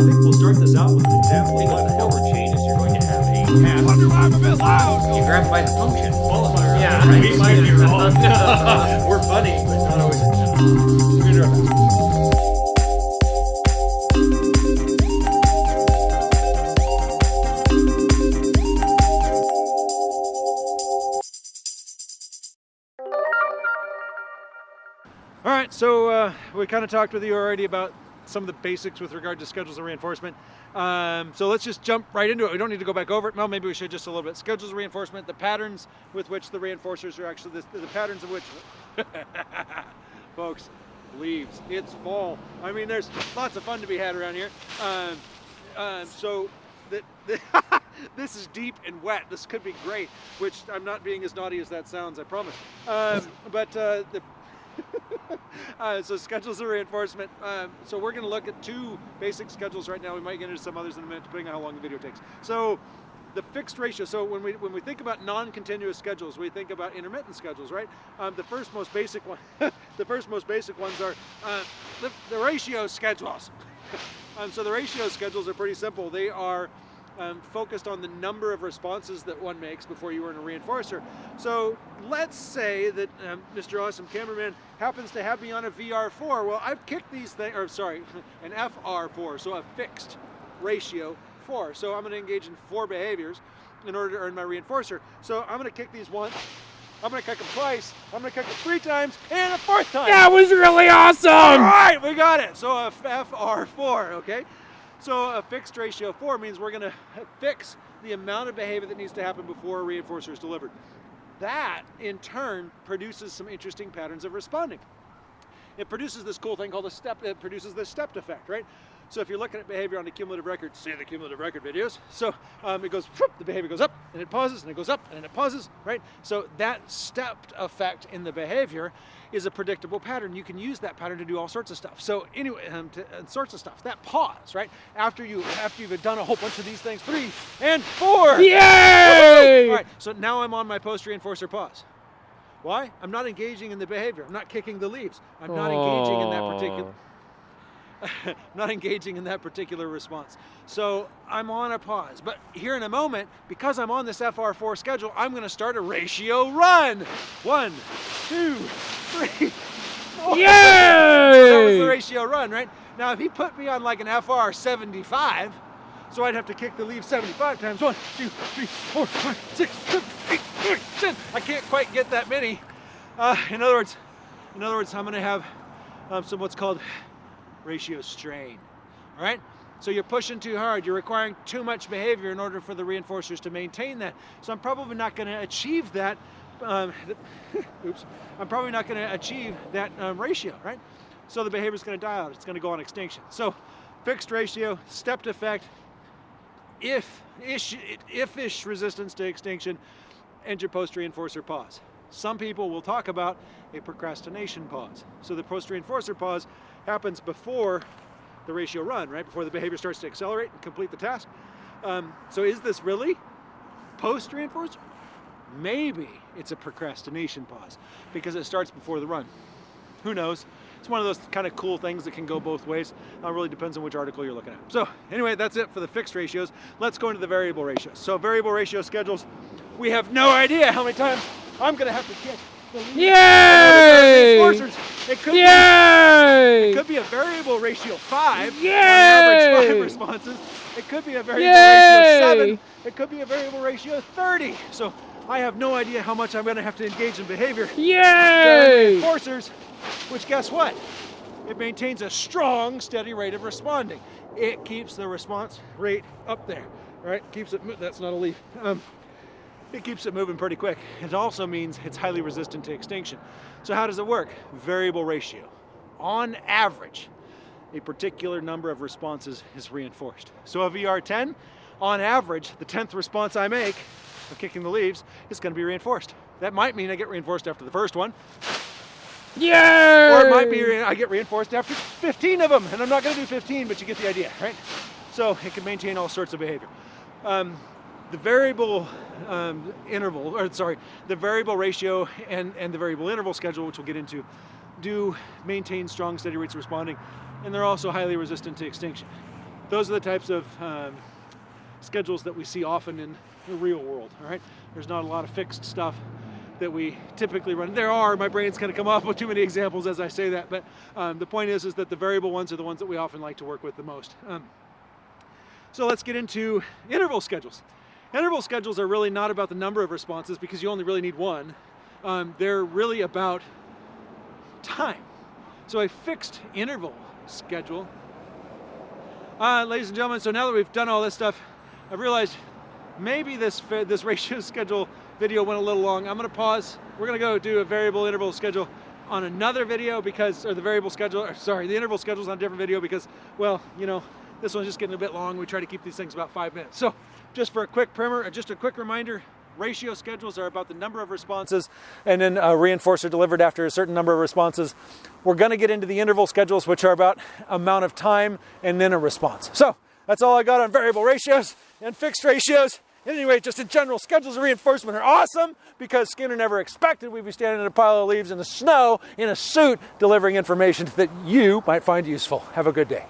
think we'll start this out with an example of what the hell changes. You're going to have a path. Wonder why I'm a bit loud. You grab by the function. Qualifier. Yeah, right. We might be wrong. We're funny, but not always. We're gonna do our best. All right, so uh, we kind of talked with you already about some of the basics with regard to schedules of reinforcement. Um, so let's just jump right into it. We don't need to go back over it. Well, maybe we should just a little bit. Schedules of reinforcement, the patterns with which the reinforcers are actually, the, the patterns of which, folks, leaves. It's fall. I mean, there's lots of fun to be had around here. Um, um, so the, the this is deep and wet. This could be great, which I'm not being as naughty as that sounds, I promise. Um, but uh, the uh, so schedules of reinforcement. Um, so we're going to look at two basic schedules right now. We might get into some others in a minute, depending on how long the video takes. So the fixed ratio. So when we when we think about non-continuous schedules, we think about intermittent schedules, right? Um, the first most basic one, the first most basic ones are uh, the, the ratio schedules. um, so the ratio schedules are pretty simple. They are um, focused on the number of responses that one makes before you earn a reinforcer. So let's say that um, Mr. Awesome Cameraman happens to have me on a VR4. Well, I've kicked these things, or sorry, an FR4, so a fixed ratio four. So I'm going to engage in four behaviors in order to earn my reinforcer. So I'm going to kick these once. I'm going to kick them twice. I'm going to kick them three times and a fourth time. That was really awesome. All right, we got it. So a FR4, okay? So a fixed ratio of four means we're gonna fix the amount of behavior that needs to happen before a reinforcer is delivered. That, in turn, produces some interesting patterns of responding. It produces this cool thing called a step, it produces this stepped effect, right? So if you're looking at behavior on a cumulative record, see the cumulative record videos. So um, it goes, the behavior goes up, and it pauses, and it goes up, and it pauses, right? So that stepped effect in the behavior is a predictable pattern. You can use that pattern to do all sorts of stuff. So anyway, um, to, uh, sorts of stuff. That pause, right? After you after you've done a whole bunch of these things, three and four. Yay! All right. So now I'm on my post reinforcer pause. Why? I'm not engaging in the behavior. I'm not kicking the leaves. I'm not engaging in that particular. not engaging in that particular response. So I'm on a pause. But here in a moment, because I'm on this FR4 schedule, I'm going to start a ratio run. One, two, three, four. That was the ratio run, right? Now, if he put me on like an FR 75, so I'd have to kick the leave 75 times. One, two, three, four, five, six, seven, eight, nine, ten. I can't quite get that many. Uh, in other words, in other words, I'm going to have um, some what's called ratio strain. All right. So you're pushing too hard. You're requiring too much behavior in order for the reinforcers to maintain that. So I'm probably not going to achieve that. Um, oops. I'm probably not going to achieve that um, ratio, right? So the behavior is going to die out. It's going to go on extinction. So fixed ratio, stepped effect, if ish, if-ish resistance to extinction, and your post reinforcer pause. Some people will talk about a procrastination pause. So the post reinforcer pause happens before the ratio run, right? Before the behavior starts to accelerate and complete the task. Um, so is this really post reinforcer? Maybe it's a procrastination pause because it starts before the run. Who knows? It's one of those kind of cool things that can go both ways. It really depends on which article you're looking at. So anyway, that's it for the fixed ratios. Let's go into the variable ratios. So variable ratio schedules, we have no idea how many times I'm gonna have to kick the lead. Yay! It could be it could be a variable ratio five on Yay! average five responses. It could be a variable Yay! ratio seven. It could be a variable ratio 30. So I have no idea how much I'm going to have to engage in behavior. Yay! Reinforcers, which guess what? It maintains a strong, steady rate of responding. It keeps the response rate up there, right? Keeps it. That's not a leaf. Um, it keeps it moving pretty quick. It also means it's highly resistant to extinction. So how does it work? Variable ratio. On average, a particular number of responses is reinforced. So a VR10, on average, the 10th response I make of kicking the leaves is going to be reinforced. That might mean I get reinforced after the first one, Yay! or it might be I get reinforced after 15 of them, and I'm not going to do 15, but you get the idea, right? So it can maintain all sorts of behavior. Um, the variable um, interval, or sorry, the variable ratio and, and the variable interval schedule, which we'll get into, do maintain strong, steady rates of responding, and they're also highly resistant to extinction. those are the types of um, schedules that we see often in the real world. All right, there's not a lot of fixed stuff that we typically run. There are. My brain's kind of come off with too many examples as I say that, but um, the point is, is that the variable ones are the ones that we often like to work with the most. Um, so let's get into interval schedules. Interval schedules are really not about the number of responses because you only really need one. Um, they're really about time. So a fixed interval schedule. Uh, ladies and gentlemen, so now that we've done all this stuff, I've realized maybe this this ratio schedule video went a little long. I'm gonna pause. We're gonna go do a variable interval schedule on another video because, or the variable schedule, or sorry, the interval schedule's on a different video because, well, you know, this one's just getting a bit long. We try to keep these things about five minutes. So just for a quick primer, uh, just a quick reminder, ratio schedules are about the number of responses and then uh, a reinforcer delivered after a certain number of responses. We're gonna get into the interval schedules, which are about amount of time and then a response. So that's all I got on variable ratios and fixed ratios. Anyway, just in general, schedules of reinforcement are awesome because Skinner never expected we'd be standing in a pile of leaves in the snow in a suit delivering information that you might find useful. Have a good day.